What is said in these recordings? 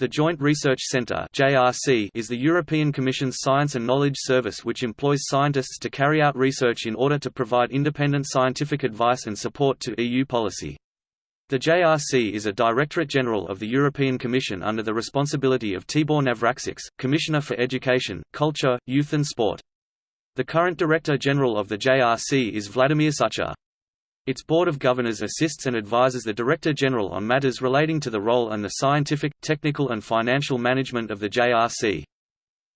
The Joint Research Centre is the European Commission's science and knowledge service which employs scientists to carry out research in order to provide independent scientific advice and support to EU policy. The JRC is a Directorate General of the European Commission under the responsibility of Tibor Navracsics, Commissioner for Education, Culture, Youth and Sport. The current Director General of the JRC is Vladimir Šucha. Its Board of Governors assists and advises the Director General on matters relating to the role and the scientific, technical and financial management of the JRC.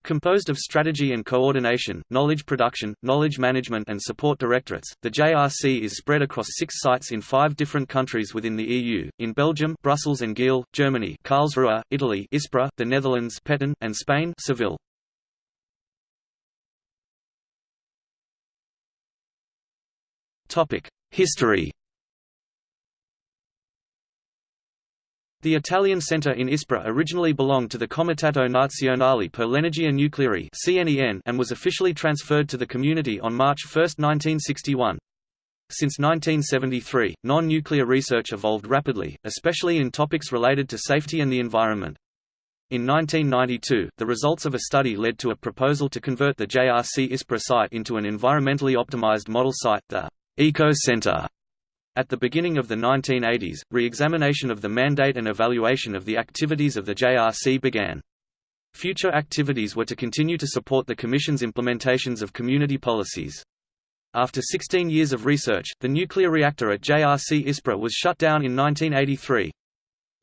Composed of strategy and coordination, knowledge production, knowledge management and support directorates, the JRC is spread across six sites in five different countries within the EU, in Belgium Brussels and Geel, Germany Karlsruhe, Italy Ispra, the Netherlands Petten, and Spain Seville. History The Italian centre in Ispra originally belonged to the Comitato Nazionale per l'Energia Nucleare and was officially transferred to the community on March 1, 1961. Since 1973, non-nuclear research evolved rapidly, especially in topics related to safety and the environment. In 1992, the results of a study led to a proposal to convert the JRC Ispra site into an environmentally optimized model site, the Eco Center. At the beginning of the 1980s, re-examination of the mandate and evaluation of the activities of the JRC began. Future activities were to continue to support the Commission's implementations of community policies. After 16 years of research, the nuclear reactor at JRC ISPRA was shut down in 1983.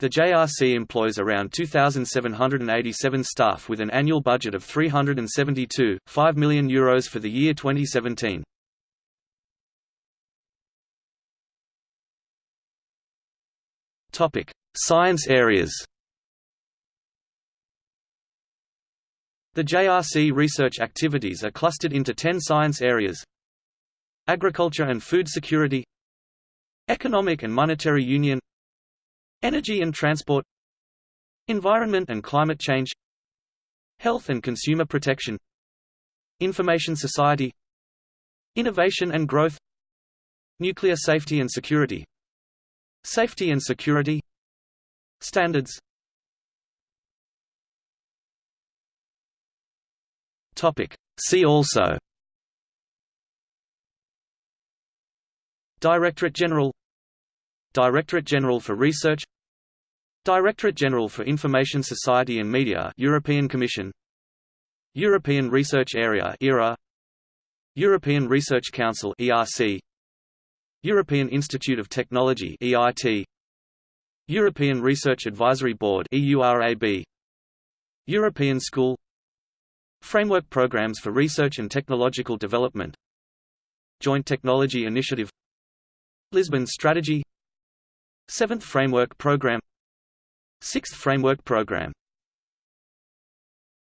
The JRC employs around 2,787 staff with an annual budget of €372.5 million Euros for the year 2017. Topic: Science areas. The JRC research activities are clustered into 10 science areas. Agriculture and food security. Economic and monetary union. Energy and transport. Environment and climate change. Health and consumer protection. Information society. Innovation and growth. Nuclear safety and security Safety and security. Standards. See also. Directorate General. Directorate General for Research. Directorate General for Information Society and Media European Commission. European Research Area ERA European Research Council ERC European Institute of Technology EIT European Research Advisory Board EURAB European School. Framework Programs for Research and Technological Development. Joint Technology Initiative. Lisbon Strategy. Seventh Framework Program. Sixth Framework Program